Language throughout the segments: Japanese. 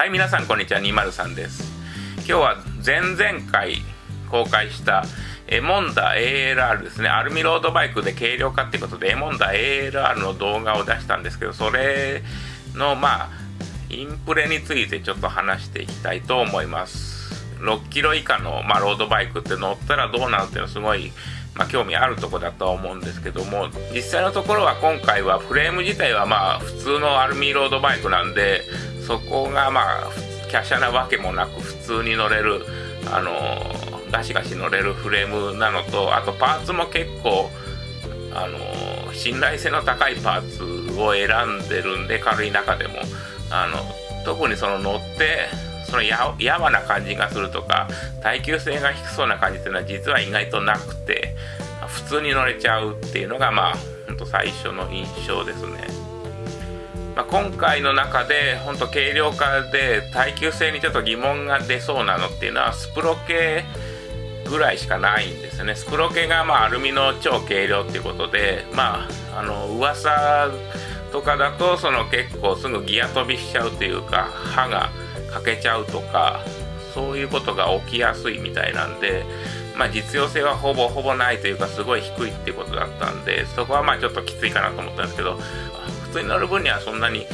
はい皆さんこんにちは。203です。今日は前々回公開したエモンダ ALR ですね。アルミロードバイクで軽量化っていうことでエモンダ ALR の動画を出したんですけどそれのまあインプレについてちょっと話していきたいと思います。6キロ以下の、まあ、ロードバイクって乗ったらどうなるっていうのはすごいまあ、興味あるとこだとは思うんですけども実際のところは今回はフレーム自体はまあ普通のアルミロードバイクなんでそこがまあ華奢なわけもなく普通に乗れるあのガシガシ乗れるフレームなのとあとパーツも結構あの信頼性の高いパーツを選んでるんで軽い中でも。あの特にその乗ってそのややわな感じがするとか耐久性が低そうな感じっていうのは実は意外となくて普通に乗れちゃうっていうのがまあほんと最初の印象ですね、まあ、今回の中でほんと軽量化で耐久性にちょっと疑問が出そうなのっていうのはスプロ系ぐらいしかないんですよね。スプロ系がまあアルミの超軽量っていうことでまああの噂とかだとその結構すぐギア飛びしちゃうというか刃が欠けちゃうとかそういうことが起きやすいみたいなんで、まあ、実用性はほぼほぼないというかすごい低いっていうことだったんでそこはまあちょっときついかなと思ったんですけど普通に乗る分にはそんなに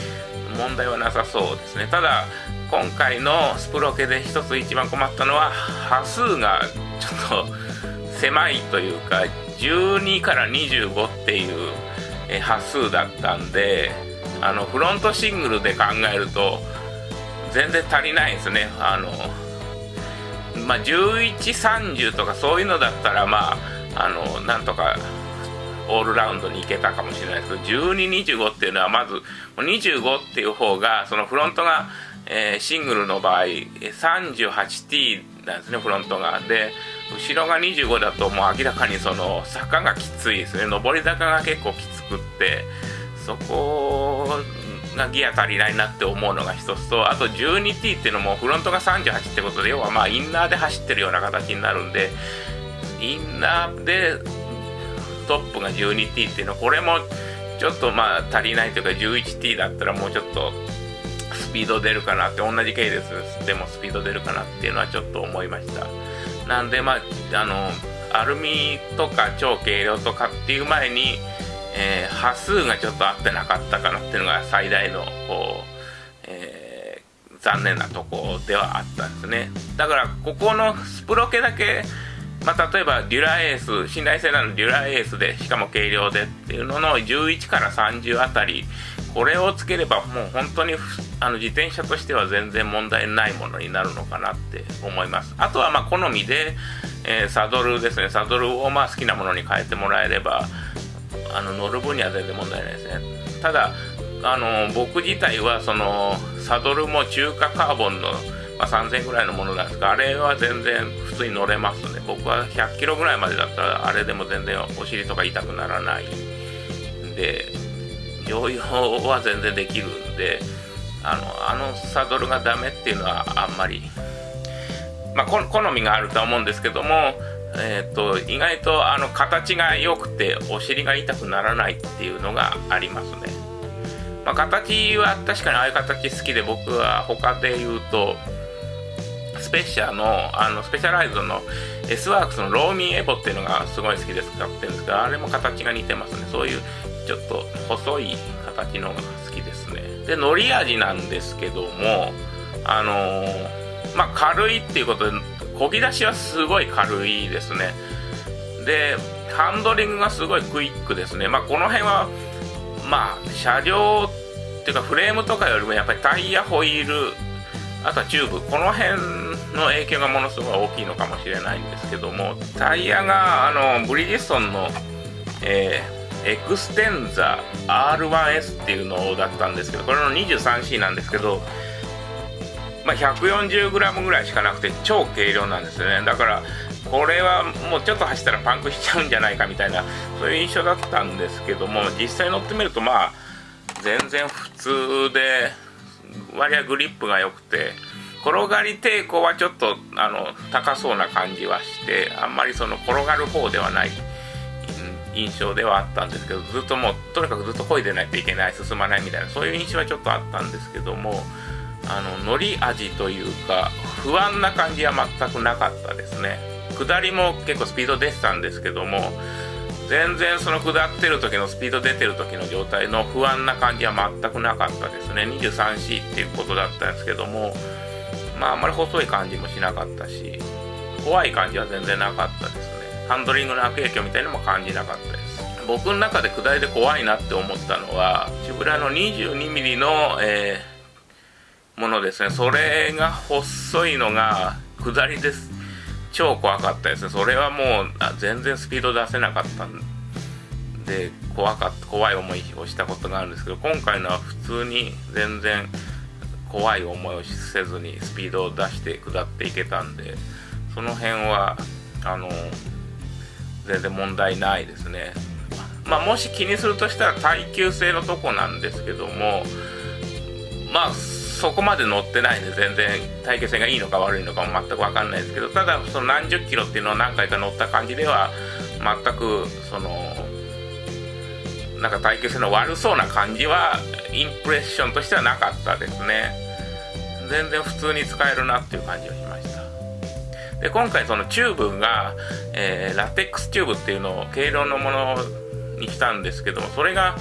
問題はなさそうですね。ただ今回のスプロケで一つ一番困ったのは波数がちょっと狭いというか12から25っていう波数だったんであのフロントシングルで考えると全然足りないですね。あのまあ1130とかそういうのだったらまああのなんとかオールラウンドに行けたかもしれないです。けど1225っていうのはまず25っていう方がそのフロントが、えー、シングルの場合 38T なんですねフロントが。で後ろが25だともう明らかにその坂がきついですね。上り坂が結構きつくってそこがギア足りないなって思うのが一つとあと 12T っていうのもフロントが38ってことで要はまあインナーで走ってるような形になるんでインナーでトップが 12T っていうのはこれもちょっとまあ足りないというか 11T だったらもうちょっとスピード出るかなって同じ系列でもスピード出るかなっていうのはちょっと思いました。なんでまああのアルミとか超軽量とかっていう前にえー、波数がちょっと合ってなかったかなっていうのが最大のこう、え、残念なとこではあったんですね。だからここのスプロケだけまあ、例えばデュラエース信頼性のあるデュラエースでしかも軽量でっていうのの11から30あたりこれをつければもう本当にあの自転車としては全然問題ないものになるのかなって思います。あとはま好みで、えー、サドルですね。サドルをまあ好きなものに変えてもらえればあの乗る分には全然問題ないですね。ただあの僕自体はそのサドルも中華カーボンの、まあ、3000ぐらいのものなんですがあれは全然普通に乗れますね。僕は100キロぐらいまでだったらあれでも全然お尻とか痛くならない。んで乗用は全然できるんであのあのサドルがダメっていうのはあんまりまあ好みがあるとは思うんですけどもえーと、意外とあの形が良くてお尻が痛くならないっていうのがありますね、まあ、形は確かにああいう形好きで僕は他で言うとスペシャのあのスペシャライズの S ワークスのローミーエボっていうのがすごい好きで使ってるんですけどあれも形が似てますね。そういうちょっと細い形のが好きですね。でのり味なんですけどもあのー、まあ軽いっていうことでこぎ出しはすごい軽いですね。でハンドリングがすごいクイックですね。まあこの辺はまあ車両っていうかフレームとかよりもやっぱりタイヤホイールあとはチューブ。この辺の影響がものすごい大きいのかもしれないんですけどもタイヤがあのブリヂストンの、えー、エクステンザ R1S っていうのだったんですけどこれの 23C なんですけどまあ、140g ぐらいしかなくて超軽量なんですよね。だからこれはもうちょっと走ったらパンクしちゃうんじゃないかみたいなそういう印象だったんですけども実際乗ってみるとまあ全然普通で割合グリップが良くて転がり抵抗はちょっとあの高そうな感じはしてあんまりその転がる方ではない印象ではあったんですけどずっともうとにかくずっと漕いでないといけない進まないみたいなそういう印象はちょっとあったんですけどもあの乗り味というか不安な感じは全くなかったですね。下りも結構スピード出てたんですけども全然その下ってる時のスピード出てる時の状態の不安な感じは全くなかったですね。23C っていうことだったんですけどもまああまり細い感じもしなかったし怖い感じは全然なかったですね。ハンドリングの悪影響みたいなのも感じなかったです。僕の中で下りで怖いなって思ったのはチブラの 22mm の、えー、ものですね。それが細いのが下りです。超怖かったですね。それはもう全然スピード出せなかったんで怖かった怖い思いをしたことがあるんですけど今回のは普通に全然怖い思いをせずにスピードを出して下っていけたんでその辺はあの全然問題ないですね。まあもし気にするとしたら耐久性のとこなんですけどもまあそこまで乗ってないんで全然耐久性がいいのか悪いのかも全く分かんないですけどただその何十キロっていうのを何回か乗った感じでは全くそのなんか耐久性の悪そうな感じはインプレッションとしてはなかったですね。全然普通に使えるなっていう感じがしました。で今回そのチューブが、えー、ラテックスチューブっていうのを軽量のものにしたんですけどもそれが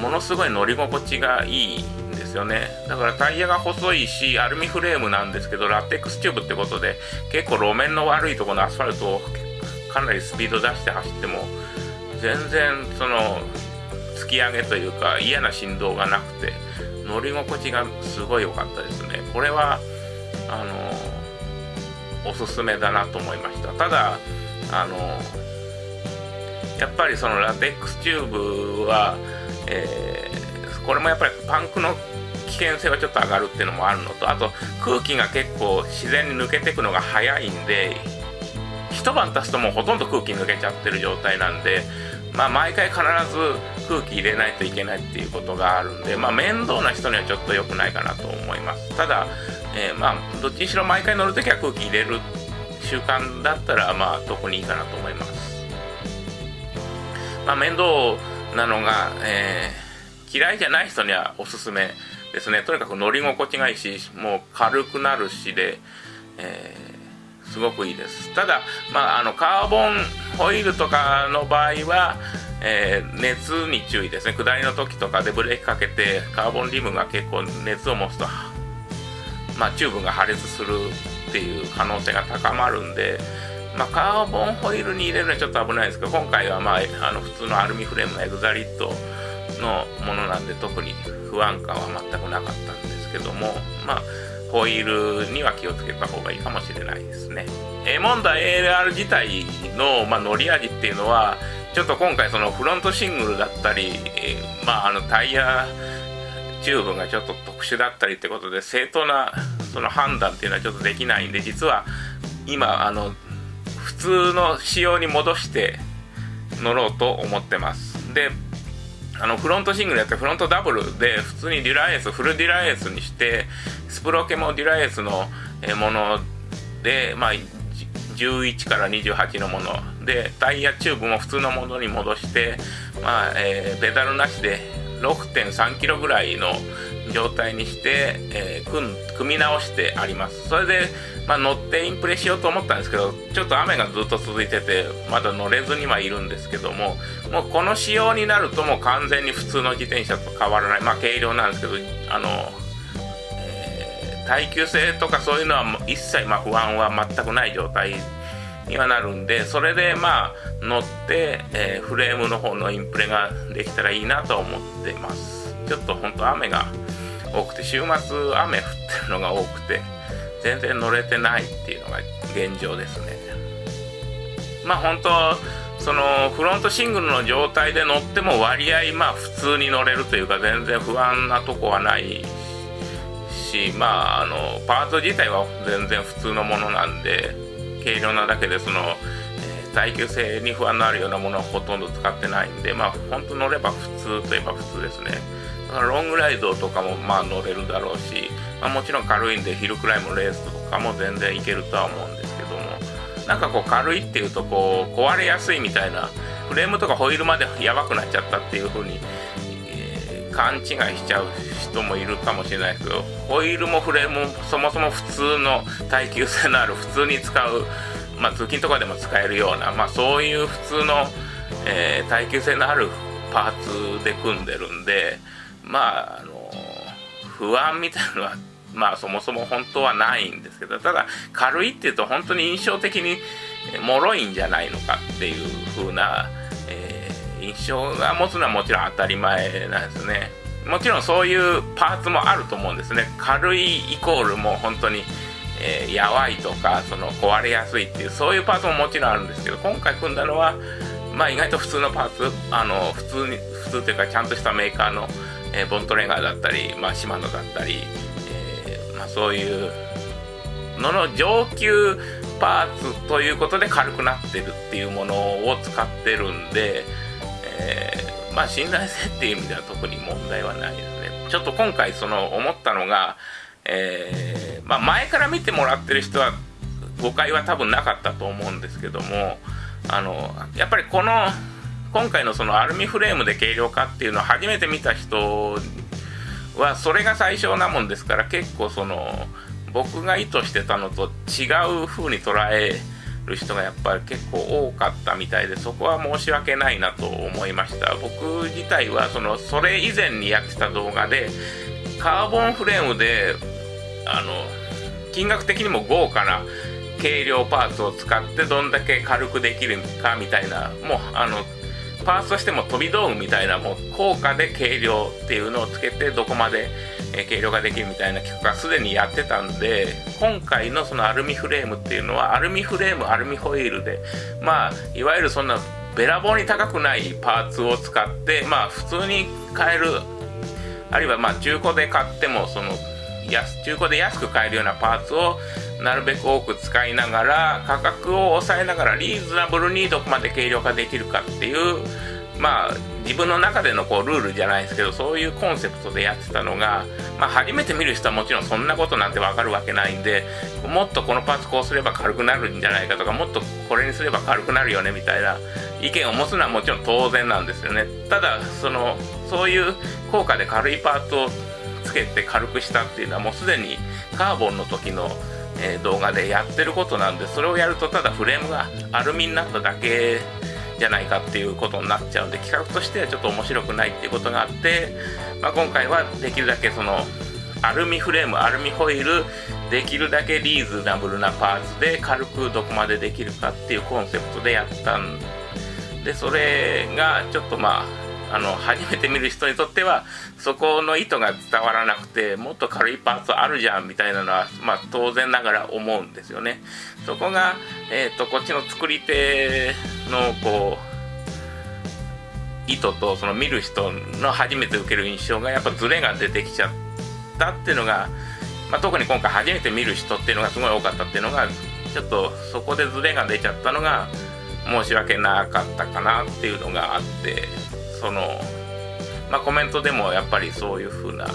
ものすごい乗り心地がいいんですよね。だからタイヤが細いしアルミフレームなんですけどラテックスチューブってことで結構路面の悪いとこのアスファルトをかなりスピード出して走っても全然その突き上げというか嫌な振動がなくて乗り心地がすごい良かったですね。これはあのおすすめだなと思いました。ただあのやっぱりそのラテックスチューブは、えー、これもやっぱりパンクの危険性はちょっと上がるっていうのもあるのとあと空気が結構自然に抜けていくのが早いんで一晩経つともうほとんど空気抜けちゃってる状態なんでまあ毎回必ず空気入れないといけないっていうことがあるんでまあ面倒な人にはちょっと良くないかなと思います。ただ、えー、まあどっちにしろ毎回乗るときは空気入れる習慣だったらまあ特にいいかなと思います。まあ、面倒なのが、えー、嫌いじゃない人にはおすすめですね。とにかく乗り心地がいいしもう軽くなるしで、えー、すごくいいです。ただ、まあ、あのカーボンホイールとかの場合は、えー、熱に注意ですね。下りの時とかでブレーキかけてカーボンリムが結構熱を持つと、まあ、チューブが破裂するっていう可能性が高まるんでまあ、カーボンホイールに入れるのはちょっと危ないですけど今回は、まあ、あの普通のアルミフレームのエグザリットのものなんで特に不安感は全くなかったんですけどもまあホイールには気をつけた方がいいかもしれないですね。エモンダ ALR 自体の、まあ、乗り味っていうのはちょっと今回そのフロントシングルだったり、まああのタイヤチューブがちょっと特殊だったりってことで正当なその判断っていうのはちょっとできないんで実は今あの普通の仕様に戻して乗ろうと思ってますであのフロントシングルやってフロントダブルで普通にデュラエースフルデュラエースにしてスプロケもデュラエースのものでまあ11から28のもの。でタイヤチューブも普通のものに戻してまあ、えー、ペダルなしで6.3キロぐらいの状態にして、えー、組み直してあります。それでまあ、乗ってインプレしようと思ったんですけどちょっと雨がずっと続いててまだ乗れずにはいるんですけどももうこの仕様になるともう完全に普通の自転車と変わらない。まあ軽量なんですけどあの、え、耐久性とかそういうのは一切ま不安は全くない状態にはなるんでそれでまあ乗って、えー、フレームの方のインプレができたらいいなと思ってます。ちょっと本当雨が多くて週末雨降ってるのが多くて全然乗れてないっていうのが現状ですね。まあ本当そのフロントシングルの状態で乗っても割合まあ普通に乗れるというか全然不安なとこはないしまああのパーツ自体は全然普通のものなんで軽量なだけでその、耐久性に不安のあるようなものはほとんど使ってないんでまあ本当乗れば普通といえば普通ですね。だからロングライドとかもまあ乗れるだろうしまあ、もちろん軽いんでヒルクライムレースとかも全然いけるとは思うんですけどもなんかこう軽いっていうとこう壊れやすいみたいなフレームとかホイールまでやばくなっちゃったっていう風に、え、勘違いしちゃう人もいるかもしれないですけどホイールもフレームもそもそも普通の耐久性のある普通に使う、まあ、通勤とかでも使えるような、まあ、そういう普通の、えー、耐久性のあるパーツで組んでるんでまああの不安みたいなのはまあそもそも本当はないんですけどただ軽いっていうと本当に印象的に脆いんじゃないのかっていう風な、えー、印象が持つのはもちろん当たり前なんですね。もちろんそういうパーツもあると思うんですね。軽いイコールも本当に、えー、やわいとかその壊れやすいっていうそういうパーツももちろんあるんですけど今回組んだのはまあ意外と普通のパーツあの普通に普通というかちゃんとしたメーカーの、えー、ボントレガーだったり、まあ、シマノだったり、えー、まあ、そういうのの上級パーツということで軽くなってるっていうものを使ってるんで、えー、まあ信頼性っていう意味では特に問題はないですね。ちょっと今回その思ったのが、えー、まあ、前から見てもらってる人は誤解は多分なかったと思うんですけどもあのやっぱりこの今回のそのアルミフレームで軽量化っていうのを初めて見た人はそれが最小なもんですから結構その僕が意図してたのと違う風に捉える人がやっぱり結構多かったみたいでそこは申し訳ないなと思いました。僕自体はそのそれ以前にやってた動画でカーボンフレームであの金額的にも豪華な軽量パーツを使ってどんだけ軽くできるかみたいなもうあのパーツとしても飛び道具みたいなもう効果で軽量っていうのをつけてどこまで軽量化できるみたいな企画がすでにやってたんで今回のそのアルミフレームっていうのはアルミフレームアルミホイールでまあいわゆるそんなべらぼうに高くないパーツを使ってまあ普通に買えるあるいはまあ中古で買ってもその安中古で安く買えるようなパーツをなるべく多く使いながら価格を抑えながらリーズナブルにどこまで軽量化できるかっていうまあ自分の中でのこうルールじゃないですけどそういうコンセプトでやってたのが、まあ、初めて見る人はもちろんそんなことなんてわかるわけないんでもっとこのパーツこうすれば軽くなるんじゃないかとかもっとこれにすれば軽くなるよねみたいな意見を持つのはもちろん当然なんですよね。ただそのそういう効果で軽いパーツをつけて軽くしたっていうのはもうすでにカーボンの時のえ動画でやってることなんでそれをやるとただフレームがアルミになっただけじゃないかっていうことになっちゃうんで企画としてはちょっと面白くないっていうことがあって、まあ、今回はできるだけそのアルミフレームアルミホイールできるだけリーズナブルなパーツで軽くどこまでできるかっていうコンセプトでやったんでそれがちょっとまああの初めて見る人にとってはそこの意図が伝わらなくてもっと軽いパーツあるじゃんみたいなのは、まあ、当然ながら思うんですよね。そこが、えーと、こっちの作り手のこう意図とその見る人の初めて受ける印象がやっぱズレが出てきちゃったっていうのが、まあ、特に今回初めて見る人っていうのがすごい多かったっていうのがちょっとそこでズレが出ちゃったのが申し訳なかったかなっていうのがあってその、まあ、コメントでもやっぱりそういう風な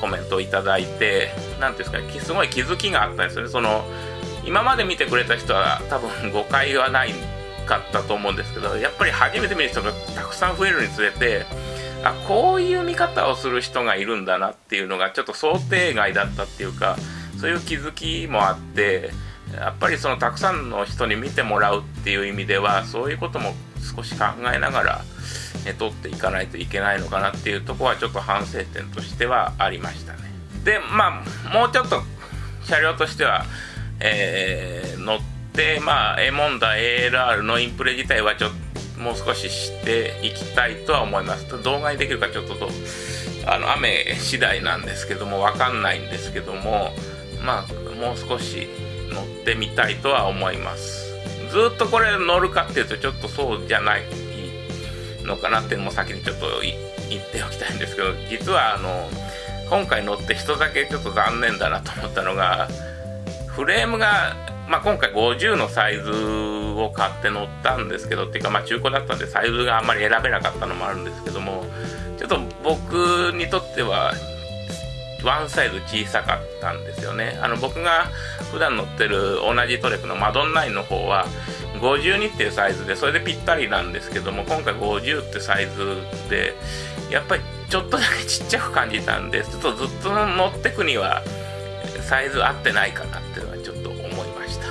コメントをいただいて何ていうんですかすごい気づきがあったんですよね。その今まで見てくれた人は多分 誤解はないかったと思うんですけどやっぱり初めて見る人がたくさん増えるにつれてあこういう見方をする人がいるんだなっていうのがちょっと想定外だったっていうかそういう気づきもあってやっぱりそのたくさんの人に見てもらうっていう意味ではそういうことも少し考えながら、ね、取っていかないといけないのかなっていうとこはちょっと反省点としてはありましたね。でまあもうちょっと車両としては、えー、乗ってまあエモンダ ALR のインプレ自体はちょっともう少し知っていきたいとは思います。動画にできるかちょっととあの雨次第なんですけども分かんないんですけどもまあもう少し乗ってみたいとは思います。ずっとこれ乗るかっていうとちょっとそうじゃないのかなっていうのも先にちょっと言っておきたいんですけど実はあの今回乗って人だけちょっと残念だなと思ったのがフレームが、まあ、今回50のサイズを買って乗ったんですけどっていうかまあ中古だったんでサイズがあんまり選べなかったのもあるんですけどもちょっと僕にとってはワンサイズ小さかったんですよね。あの僕が普段乗ってる同じトレックのマドンナインの方は52っていうサイズでそれでぴったりなんですけども今回50ってサイズでやっぱりちょっとだけちっちゃく感じたんでちょっとずっと乗ってくにはサイズ合ってないかなっていうのはちょっと思いました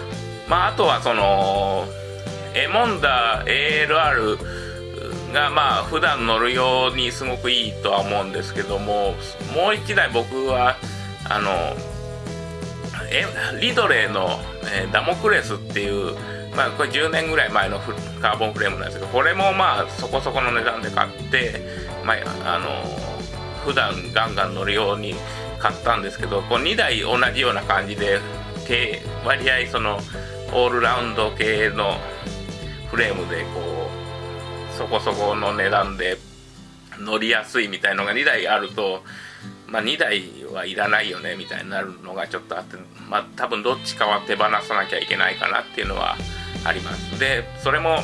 まああとはそのエモンダ ALR がまあ普段乗るようにすごくいいとは思うんですけどももう一台僕はあのえリドレーの、えー、ダモクレスっていうまあこれ10年ぐらい前のカーボンフレームなんですけどこれもまあそこそこの値段で買ってまああの普段ガンガン乗るように買ったんですけどこう2台同じような感じで割合そのオールラウンド系のフレームでこうそこそこの値段で乗りやすいみたいのが2台あるとまあ、2台はいらないよねみたいになるのがちょっとあって、まあ、多分どっちかは手放さなきゃいけないかなっていうのはあります。でそれも、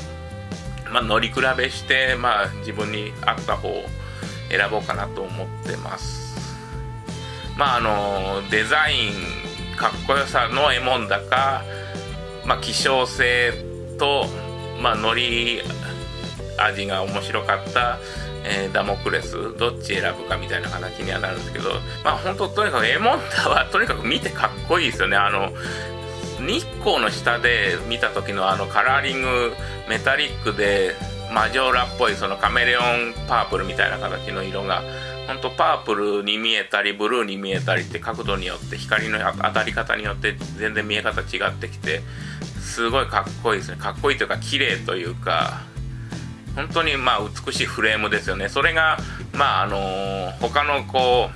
まあ、乗り比べして、まあ、自分に合った方を選ぼうかなと思ってます。まああのデザインかっこよさのエモンだか、まあ、希少性と、まあ、乗り味が面白かったえー、ダモクレスどっち選ぶかみたいな形にはなるんですけどまあ本当とにかくエモンタはとにかく見てかっこいいですよね。あの日光の下で見た時のあのカラーリングメタリックでマジョーラっぽいそのカメレオンパープルみたいな形の色が本当パープルに見えたりブルーに見えたりって角度によって光の当たり方によって全然見え方違ってきてすごいかっこいいですね。かっこいいというか綺麗というか本当にまあ美しいフレームですよね。それがまああの他のこ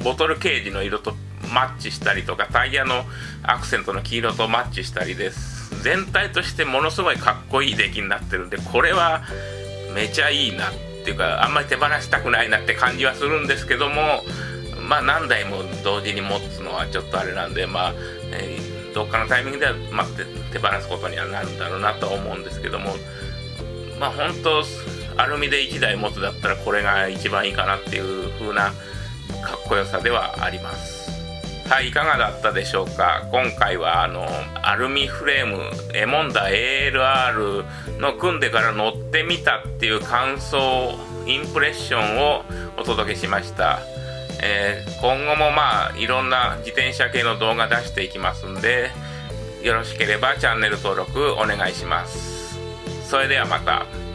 うボトルケージの色とマッチしたりとかタイヤのアクセントの黄色とマッチしたりです全体としてものすごいかっこいい出来になってるんでこれはめちゃいいなっていうかあんまり手放したくないなって感じはするんですけどもまあ何台も同時に持つのはちょっとあれなんでまあ、えー、どっかのタイミングでは待って手放すことにはなるんだろうなと思うんですけどもまあ本当アルミで1台持つだったらこれが一番いいかなっていう風なかっこよさではあります。はいいかがだったでしょうか？今回はあのアルミフレームエモンダ ALR の組んでから乗ってみたっていう感想インプレッションをお届けしました、えー、今後もまあいろんな自転車系の動画出していきますんでよろしければチャンネル登録お願いします。それではまた。